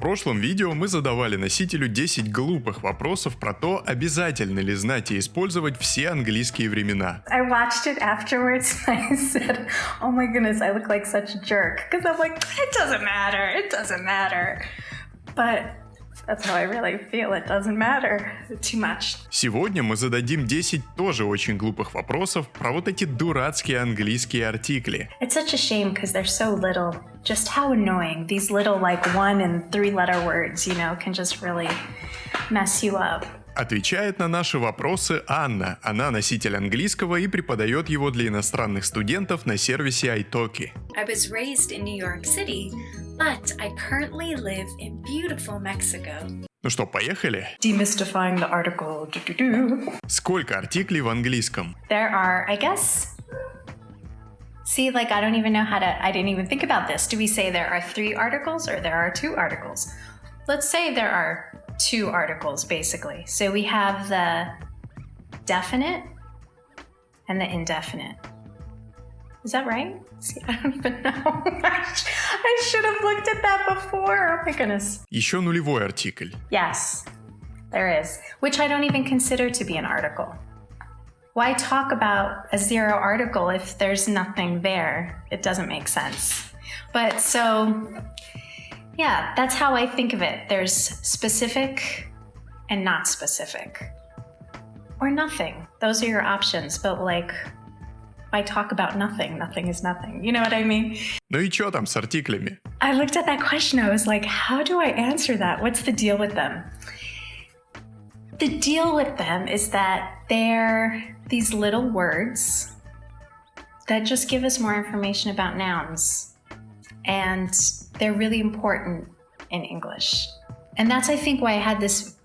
В прошлом видео мы задавали носителю 10 глупых вопросов про то, обязательно ли знать и использовать все английские времена. Oh. But that's how I really feel, it doesn't matter too much. Сегодня мы зададим 10 тоже очень глупых вопросов про вот эти дурацкие английские артикли. It's such a shame because they're so little. Just how annoying. These little like one and three letter words, you know, can just really mess you up. Отвечает на наши вопросы Анна. Она носитель английского и преподает его для иностранных студентов на сервисе iTalki. I was raised in New York City, but I currently live in beautiful Mexico. Ну что, поехали? Demystifying the article. Do-do-do. Сколько артиклей в английском? There are, I guess. See, like, I don't even know how to, I didn't even think about this. Do we say there are three articles or there are two articles? Let's say there are two articles, basically. So we have the definite and the indefinite. Is that right? See, I don't even know. I should have looked at that before. Oh my goodness. Еще нулевой артикль. Yes, there is, which I don't even consider to be an article. Why talk about a zero article if there's nothing there? It doesn't make sense. But so, yeah, that's how I think of it. There's specific and not specific, or nothing. Those are your options, but like, why talk about nothing? Nothing is nothing. You know what I mean? Ну и что там с артиклями? I looked at that question. I was like, how do I answer that? What's the deal with them? The deal with them is that they're these little words that just give us more information about nouns. And they're really important in English. And that's, I think, why I had this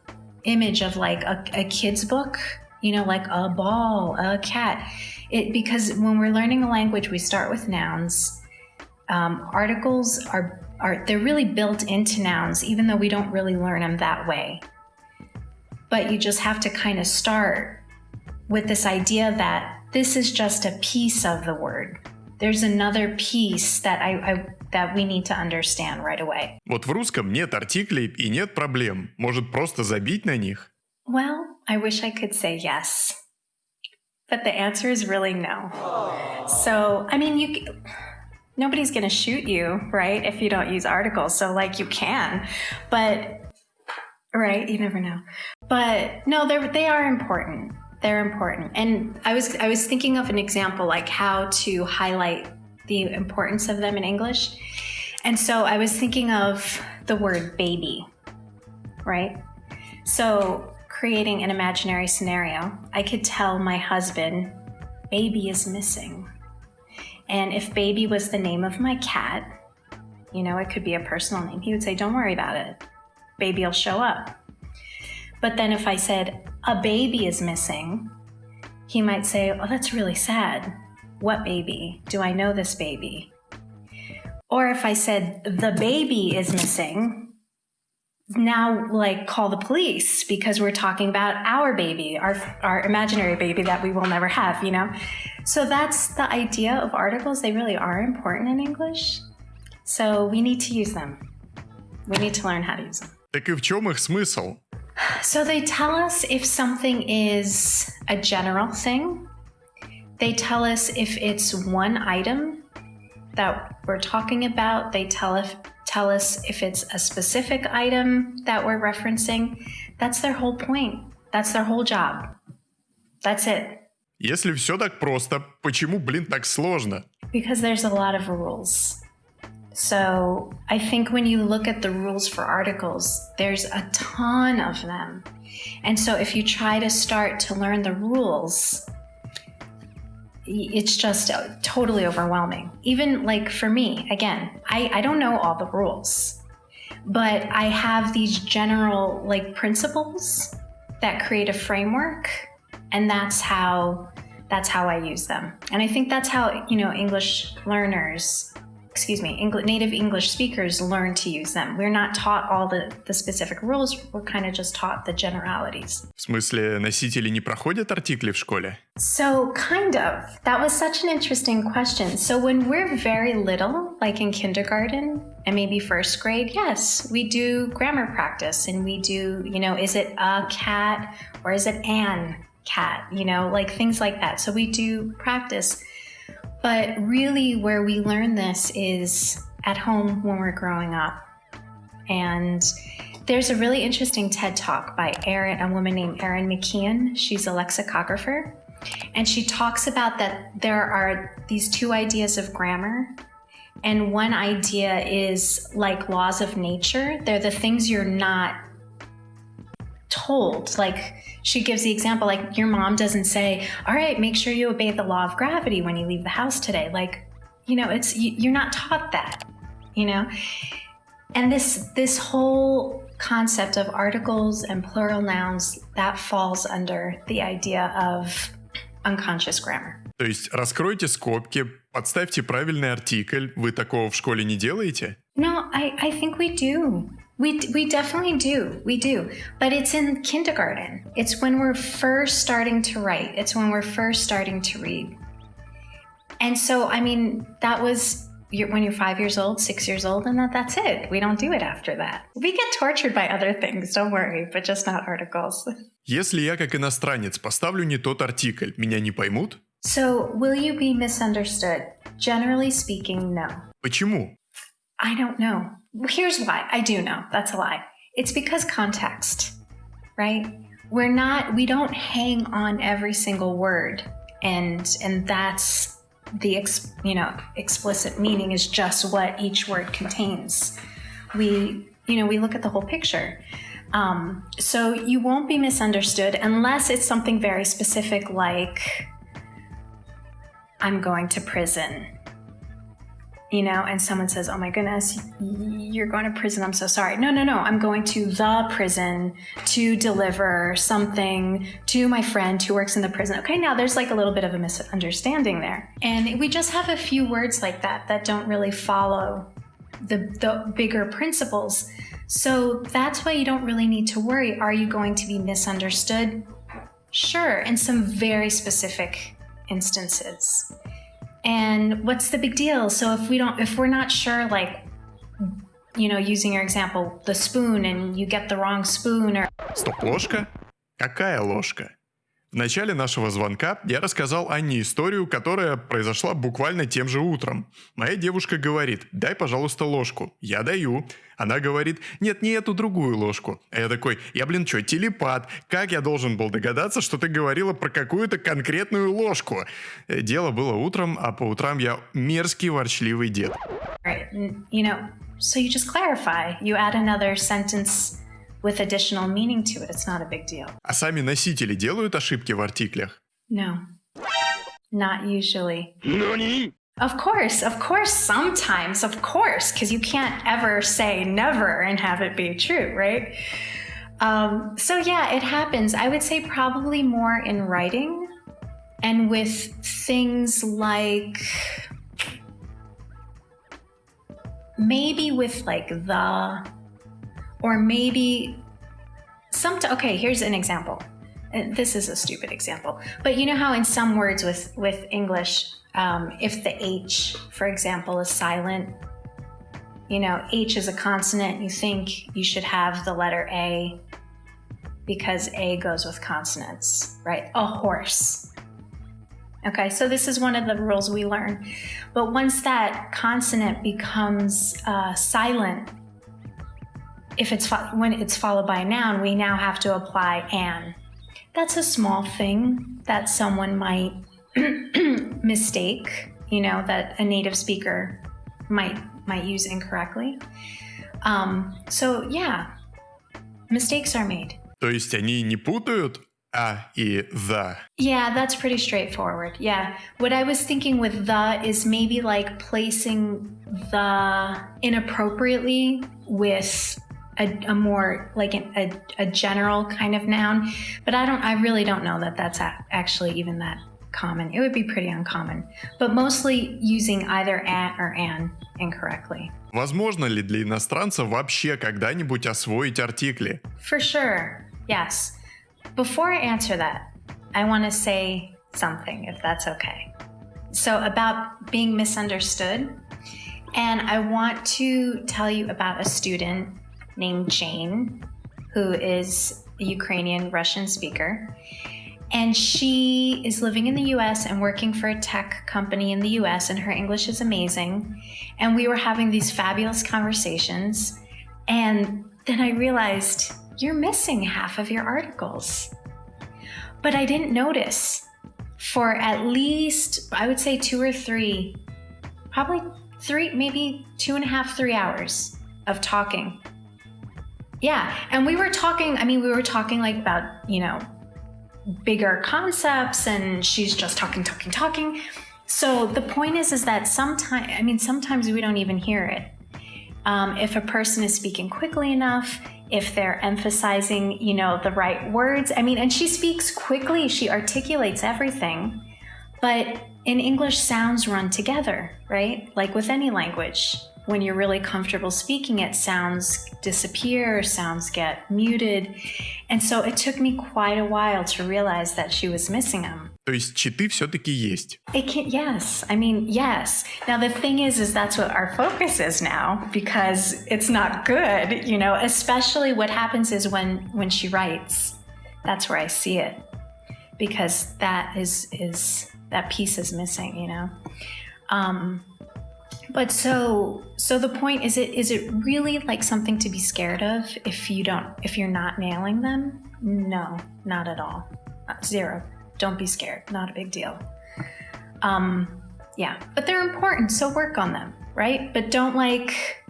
image of like a, a kid's book, you know, like a ball, a cat. It because when we're learning a language, we start with nouns. Um, articles are are they're really built into nouns, even though we don't really learn them that way. But you just have to kind of start with this idea that this is just a piece of the word There's another piece that I, I that we need to understand right away. Вот в русском нет артиклей и нет проблем. Может просто забить на них? Well, I wish I could say yes. But the answer is really no. So, I mean, you nobody's going to shoot you, right, if you don't use articles. So like you can. But right, you never know. But no, they they are important. They're important. And I was I was thinking of an example like how to highlight the importance of them in English. And so I was thinking of the word baby, right? So creating an imaginary scenario, I could tell my husband, baby is missing. And if baby was the name of my cat, you know, it could be a personal name, he would say, don't worry about it. Baby will show up. But then if I said, a baby is missing, he might say, oh, that's really sad. What baby? Do I know this baby? Or if I said, the baby is missing, now like call the police because we're talking about our baby, our, our imaginary baby that we will never have, you know? So that's the idea of articles. They really are important in English. So we need to use them. We need to learn how to use them. Так и в чем их смысл? So they tell us if something is a general thing. They tell us if it's one item that we're talking about. They tell us tell us if it's a specific item that we're referencing. That's their whole point. That's their whole job. That's it. Если все так просто, почему, блин, так сложно? Because there's a lot of rules. So I think when you look at the rules for articles, there's a ton of them. And so if you try to start to learn the rules, it's just uh, totally overwhelming. Even like for me, again, I, I don't know all the rules, but I have these general like principles that create a framework and that's how that's how I use them. And I think that's how, you know, English learners excuse me, English, native English speakers learn to use them. We're not taught all the, the specific rules, we're kind of just taught the generalities. В смысле, носители не проходят артикли в школе? So, kind of. That was such an interesting question. So, when we're very little, like in kindergarten and maybe first grade, yes, we do grammar practice and we do, you know, is it a cat or is it an cat? You know, like things like that. So, we do practice. but really, where we learn this is at home when we're growing up. And there's a really interesting TED talk by Erin, a woman named Erin McKean. She's a lexicographer. And she talks about that there are these two ideas of grammar. And one idea is like laws of nature, they're the things you're not told. Like she gives the example, like your mom doesn't say, "All right, make sure you obey the law of gravity when you leave the house today." Like, you know, it's you're not taught that, you know. And this this whole concept of articles and plural nouns that falls under the idea of unconscious grammar. То есть раскройте скобки, подставьте правильный артикль. Вы такого в школе не делаете? No, I, I think we do. We, we definitely do. We do. But it's in kindergarten. It's when we're first starting to write, it's when we're first starting to read. And so, I mean, that was when you're five years old, six years old, and that, that's it. We don't do it after that. We get tortured by other things, don't worry, but just not articles. Если я как иностранец поставлю не тот артикль, меня не поймут? So, will you be misunderstood? Generally speaking, no. Почему? I don't know. Here's why. I do know. That's a lie. It's because context, right? We're not we don't hang on every single word and and that's the ex, you know explicit meaning is just what each word contains. We you know we look at the whole picture. Um, so you won't be misunderstood unless it's something very specific like I'm going to prison you know, and someone says, Oh my goodness, you're going to prison. I'm so sorry. No, no, no. I'm going to the prison to deliver something to my friend who works in the prison. Okay, now there's like a little bit of a misunderstanding there. And we just have a few words like that that don't really follow the, the bigger principles. So that's why you don't really need to worry. Are you going to be misunderstood? Sure, in some very specific instances And what's the big deal? So if we don't, if we're not sure, like, you know, using your example, the spoon, and you get the wrong spoon, or Стоп, ложка? Какая ложка? В начале нашего звонка я рассказал Анне историю, которая произошла буквально тем же утром. Моя девушка говорит, дай, пожалуйста, ложку. Я даю. Она говорит, нет, не эту другую ложку. А я такой, я, блин, что, телепат? Как я должен был догадаться, что ты говорила про какую-то конкретную ложку? Э, дело было утром, а по утрам я мерзкий ворчливый дед. Right. You know, so you just clarify. You add another sentence with additional meaning to it. It's not a big deal. А сами носители делают ошибки в артиклях? No. Not usually. Of course, of course, sometimes, of course, because you can't ever say never and have it be true, right? Um, so, yeah, it happens. I would say probably more in writing and with things like maybe with like the or maybe some okay here's an example. This is a stupid example. But you know how in some words with with english um, if the h for example is silent you know h is a consonant you think you should have the letter a because a goes with consonants right? A horse. Okay so this is one of the rules we learn. But once that consonant becomes uh, silent if it's when it's followed by a noun, we now have to apply an. That's a small thing that someone might mistake, you know, that a native speaker might might use incorrectly. Um, so yeah, mistakes are made. То есть они не путают а и the. Yeah, that's pretty straightforward. Yeah. What I was thinking with the is maybe like placing the inappropriately with a, a more like an, a, a general kind of noun, but I don't. I really don't know that that's actually even that common. It would be pretty uncommon, but mostly using either a or an incorrectly. Возможно ли для иностранца вообще когда-нибудь освоить артикли? For sure, yes. Before I answer that, I want to say something, if that's okay. So, about being misunderstood, and I want to tell you about a student named Jane, who is a Ukrainian Russian speaker. And she is living in the US and working for a tech company in the US, and her English is amazing. And we were having these fabulous conversations. And then I realized you're missing half of your articles. But I didn't notice for at least, I would say, two or three, probably three, maybe two and a half, three hours of talking. Yeah. And we were talking, I mean, we were talking like about, you know, bigger concepts and she's just talking, talking, talking. So the point is, is that sometimes, I mean, sometimes we don't even hear it. Um, if a person is speaking quickly enough, if they're emphasizing, you know, the right words. I mean, and she speaks quickly, she articulates everything. But in English, sounds run together, right? Like with any language When you're really comfortable speaking it, sounds disappear, sounds get muted. And so it took me quite a while to realize that she was missing them. То есть читы все-таки есть. It can, yes. I mean, yes. Now the thing is, is that's what our focus is now because it's not good, you know. Especially what happens is when when she writes, that's where I see it because that is is that piece is missing, you know. Um, but so so the point is it is it really like something to be scared of if you don't if you're not nailing them? No, not at all. Uh, zero. Don't be scared. Not a big deal. Um, yeah, but they're important, so work on them, right? But don't like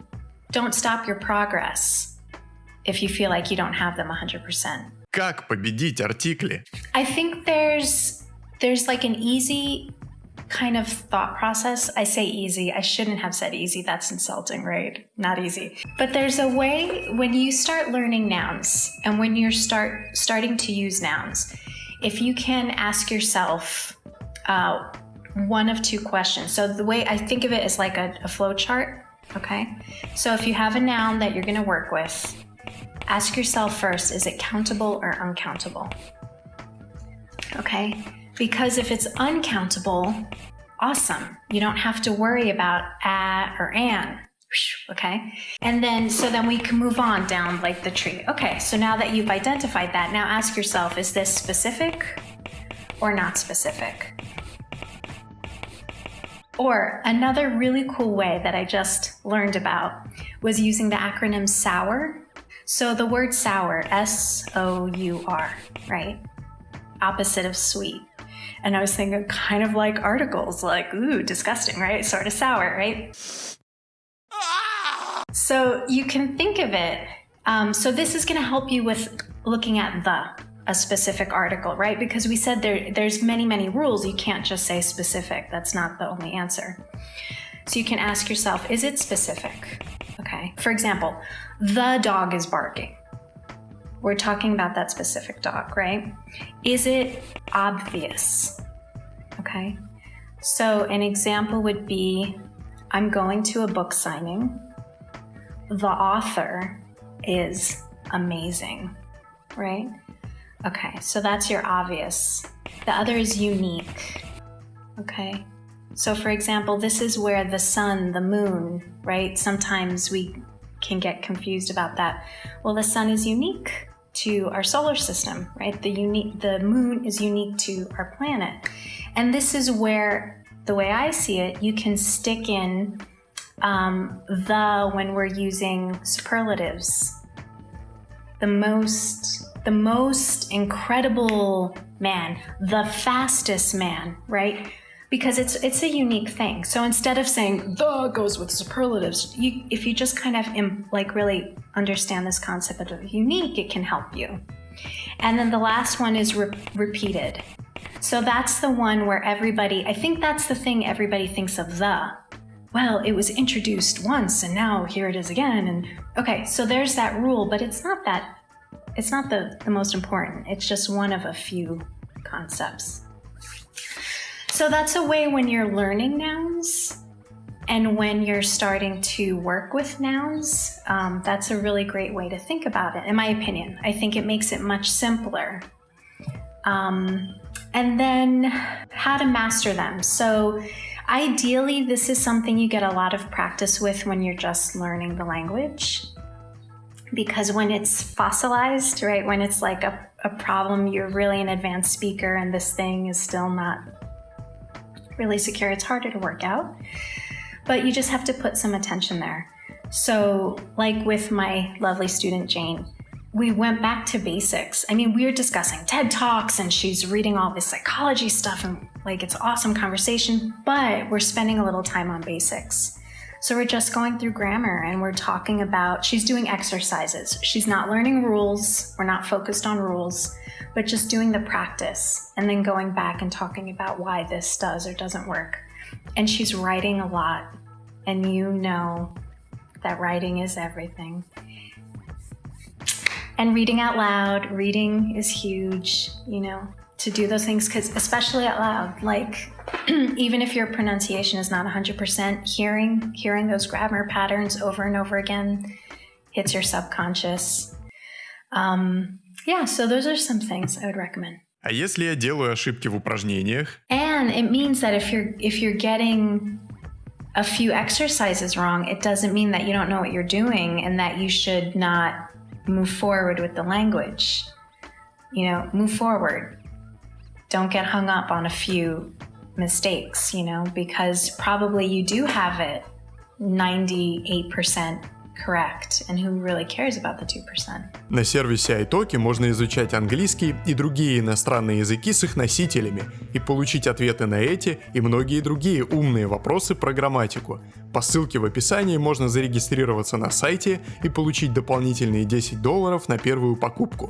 don't stop your progress if you feel like you don't have them 100%. Как победить артикли? I think there's there's like an easy kind of thought process. I say easy. I shouldn't have said easy. That's insulting, right? Not easy. But there's a way when you start learning nouns and when you're start starting to use nouns, if you can ask yourself uh, one of two questions. So the way I think of it is like a, a flow chart. Okay. So if you have a noun that you're going to work with, ask yourself first, is it countable or uncountable? Okay. Because if it's uncountable, awesome. You don't have to worry about a or an. Okay. And then, so then we can move on down like the tree. Okay. So now that you've identified that, now ask yourself, is this specific or not specific? Or another really cool way that I just learned about was using the acronym SOUR. So the word sour, S O U R, right? Opposite of sweet. And I was thinking kind of like articles, like, ooh, disgusting, right? Sort of sour, right? So you can think of it. Um, so this is going to help you with looking at the a specific article, right? Because we said there there's many many rules. You can't just say specific. That's not the only answer. So you can ask yourself, is it specific? Okay. For example, the dog is barking. We're talking about that specific dog, right? Is it obvious? Okay. So an example would be I'm going to a book signing. The author is amazing, right? Okay, so that's your obvious. The other is unique. Okay. So for example, this is where the sun, the moon, right? Sometimes we can get confused about that. Well, the sun is unique to our solar system, right? The unique the moon is unique to our planet. And this is where the way I see it, you can stick in um, the when we're using superlatives. The most the most incredible man, the fastest man, right? Because it's it's a unique thing. So instead of saying the goes with superlatives, you, if you just kind of Im, like really understand this concept of unique, it can help you. And then the last one is re- repeated. So that's the one where everybody, I think that's the thing everybody thinks of the. Well, it was introduced once and now here it is again. And okay, so there's that rule, but it's not that it's not the, the most important. It's just one of a few concepts. So that's a way when you're learning nouns and when you're starting to work with nouns. Um, that's a really great way to think about it, in my opinion. I think it makes it much simpler. Um, and then how to master them. So ideally, this is something you get a lot of practice with when you're just learning the language. Because when it's fossilized, right, when it's like a, a problem, you're really an advanced speaker and this thing is still not really secure, it's harder to work out. But you just have to put some attention there. So, like with my lovely student Jane, we went back to basics. I mean, we were discussing TED Talks and she's reading all this psychology stuff and like it's awesome conversation, but we're spending a little time on basics. So we're just going through grammar and we're talking about, she's doing exercises. She's not learning rules. We're not focused on rules, but just doing the practice and then going back and talking about why this does or doesn't work. And she's writing a lot. And you know that writing is everything. And reading out loud, reading is huge, you know, to do those things, because especially out loud, like even if your pronunciation is not 100%, hearing, hearing those grammar patterns over and over again hits your subconscious. Um, yeah, so those are some things I would recommend. А если я делаю ошибки в упражнениях? And it means that if you're if you're getting a few exercises wrong, it doesn't mean that you don't know what you're doing and that you should not move forward with the language. You know, move forward. Don't get hung up on a few mistakes, you know, because probably you do have it 98% correct, and who really cares about the 2%? На сервисе iTalki можно изучать английский и другие иностранные языки с их носителями и получить ответы на эти и многие другие умные вопросы про грамматику. По ссылке в описании можно зарегистрироваться на сайте и получить дополнительные 10 долларов на первую покупку.